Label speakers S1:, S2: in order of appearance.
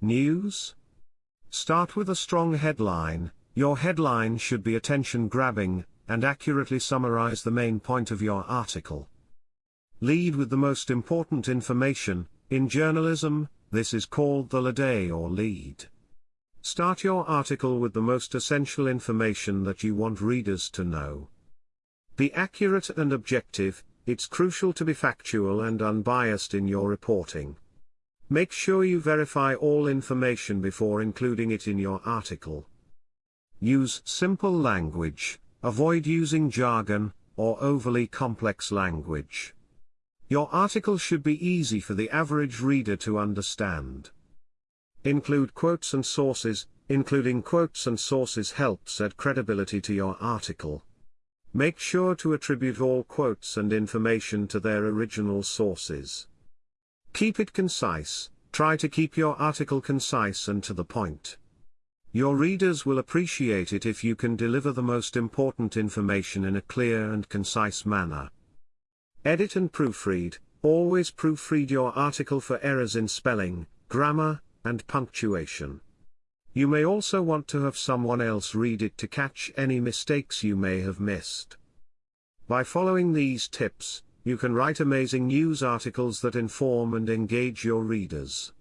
S1: News? Start with a strong headline, your headline should be attention grabbing, and accurately summarize the main point of your article. Lead with the most important information, in journalism, this is called the lead or lead. Start your article with the most essential information that you want readers to know. Be accurate and objective, it's crucial to be factual and unbiased in your reporting. Make sure you verify all information before including it in your article. Use simple language, avoid using jargon, or overly complex language. Your article should be easy for the average reader to understand. Include quotes and sources, including quotes and sources helps add credibility to your article. Make sure to attribute all quotes and information to their original sources. Keep it concise, try to keep your article concise and to the point. Your readers will appreciate it if you can deliver the most important information in a clear and concise manner. Edit and proofread, always proofread your article for errors in spelling, grammar, and punctuation. You may also want to have someone else read it to catch any mistakes you may have missed. By following these tips, you can write amazing news articles that inform and engage your readers.